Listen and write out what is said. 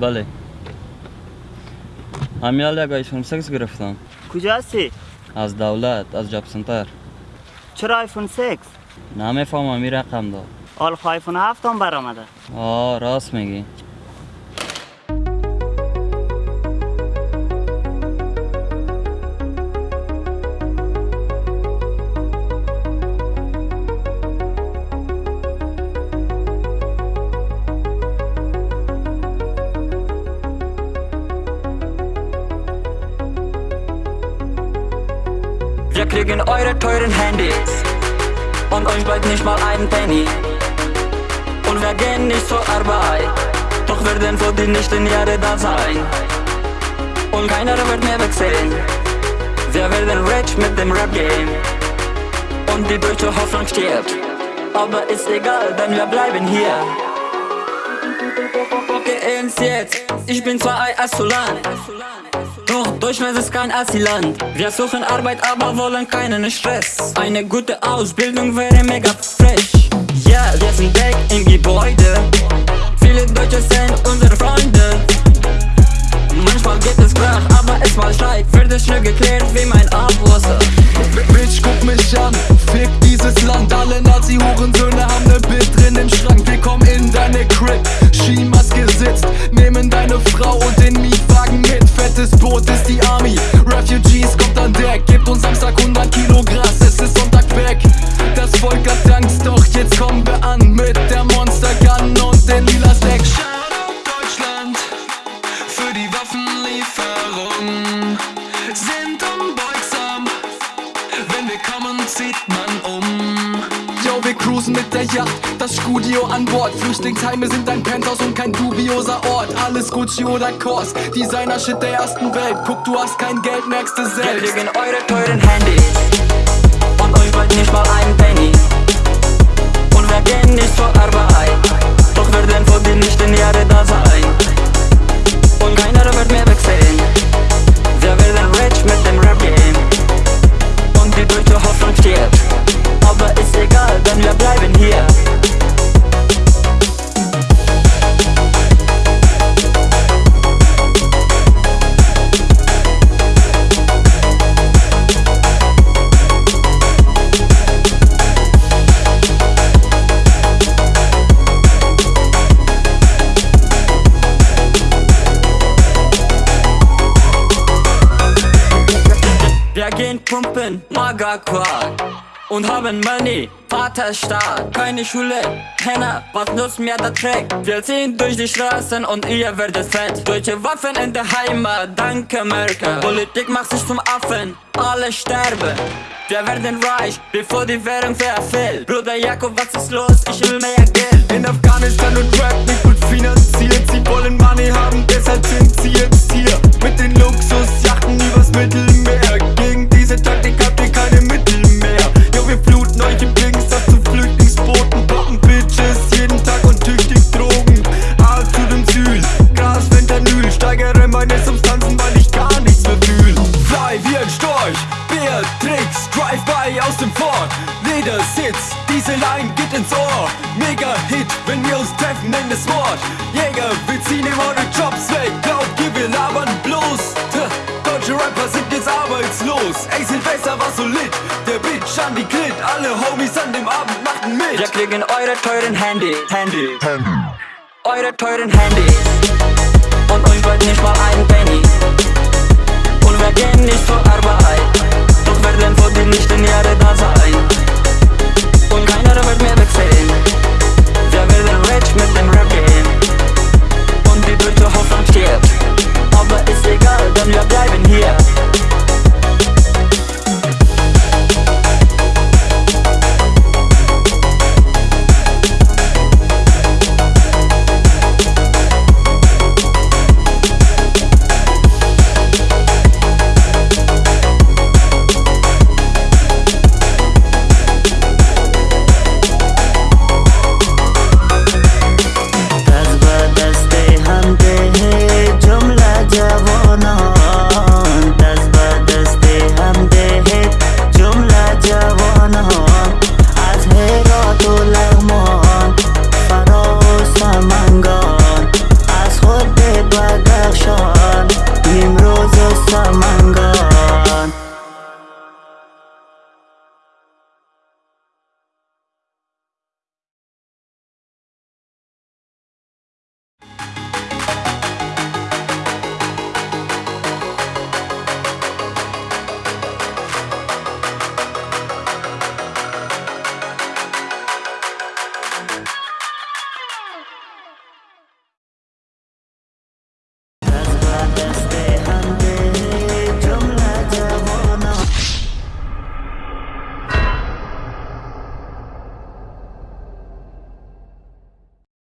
بله. همین حال یک آیفون 6 گرفتم کجا هستی؟ از دولت از جاب سنتر چرا آیفون 6؟ نمی‌فهمم این رقم داد. آلفا آیفون 7 هم برآمده. آه راست میگی. Wir kriegen eure teuren Handys und euch bleibt nicht mal ein Penny. Und wir gehen nicht zur Arbeit, doch werden für die nächsten Jahre da sein. Und keiner wird mehr wechseln. Wir werden rich mit dem Rap-Game. Und die deutsche Hoffnung stirbt. Aber ist egal, denn wir bleiben hier. Okay, ins jetzt. Ich bin zwar ein Asylant. Doch Deutschland ist kein Asylant. Wir suchen Arbeit, aber wollen keinen Stress. Eine gute Ausbildung wäre mega fresh. Ja, wir sind weg im Gebäude. Viele Deutsche sind unsere Freunde. Manchmal geht es krach, aber es mal Streit Wird es schnell geklärt wie mein Abwasser Bitch, guck mich an, cruisen mit der Yacht, das Studio an Bord. Flüchtlingsheime sind ein Penthouse und kein dubioser Ort. Alles Gucci oder Kors, Designer-Shit der ersten Welt. Guck, du hast kein Geld, merkst du selbst. kriegen eure teuren Handys Wir gehen pumpen, Magerquark und haben Money, Vaterstaat, keine Schule, Henna, was nutzt mir der Track? Wir ziehen durch die Straßen und ihr werdet fett. Deutsche Waffen in der Heimat, danke Merkel. Politik macht sich zum Affen, alle sterben. Wir werden reich, bevor die Währung verfällt. Bruder Jakob, was ist los? Ich will mehr Geld. In Afghanistan und Wort. Jäger, wir ziehen ihm eure Jobs weg. Glaubt ihr, wir labern bloß? Tja, Deutsche Rapper sind jetzt arbeitslos. Ey, Silvester war so lit. Der Bitch an die Klit. Alle Homies an dem Abend machten mit. Wir kriegen eure teuren Handys, Handys, eure teuren Handys und euch bleibt nicht mal ein Penny. Und wir gehen nicht zur Arbeit, Just